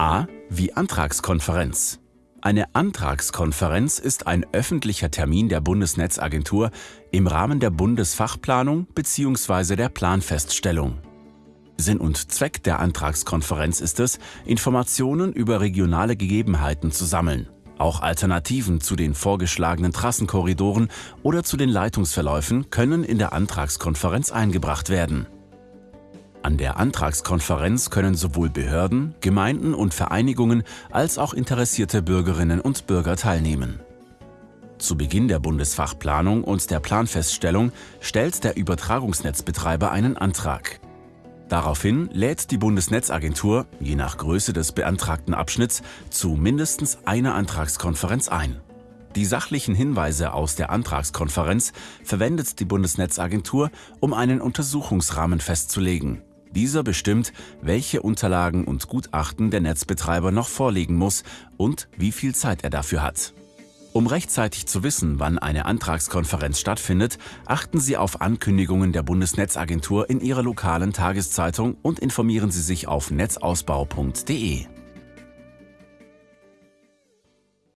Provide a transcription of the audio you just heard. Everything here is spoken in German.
A wie Antragskonferenz. Eine Antragskonferenz ist ein öffentlicher Termin der Bundesnetzagentur im Rahmen der Bundesfachplanung bzw. der Planfeststellung. Sinn und Zweck der Antragskonferenz ist es, Informationen über regionale Gegebenheiten zu sammeln. Auch Alternativen zu den vorgeschlagenen Trassenkorridoren oder zu den Leitungsverläufen können in der Antragskonferenz eingebracht werden. An der Antragskonferenz können sowohl Behörden, Gemeinden und Vereinigungen als auch interessierte Bürgerinnen und Bürger teilnehmen. Zu Beginn der Bundesfachplanung und der Planfeststellung stellt der Übertragungsnetzbetreiber einen Antrag. Daraufhin lädt die Bundesnetzagentur, je nach Größe des beantragten Abschnitts, zu mindestens einer Antragskonferenz ein. Die sachlichen Hinweise aus der Antragskonferenz verwendet die Bundesnetzagentur, um einen Untersuchungsrahmen festzulegen. Dieser bestimmt, welche Unterlagen und Gutachten der Netzbetreiber noch vorlegen muss und wie viel Zeit er dafür hat. Um rechtzeitig zu wissen, wann eine Antragskonferenz stattfindet, achten Sie auf Ankündigungen der Bundesnetzagentur in Ihrer lokalen Tageszeitung und informieren Sie sich auf netzausbau.de.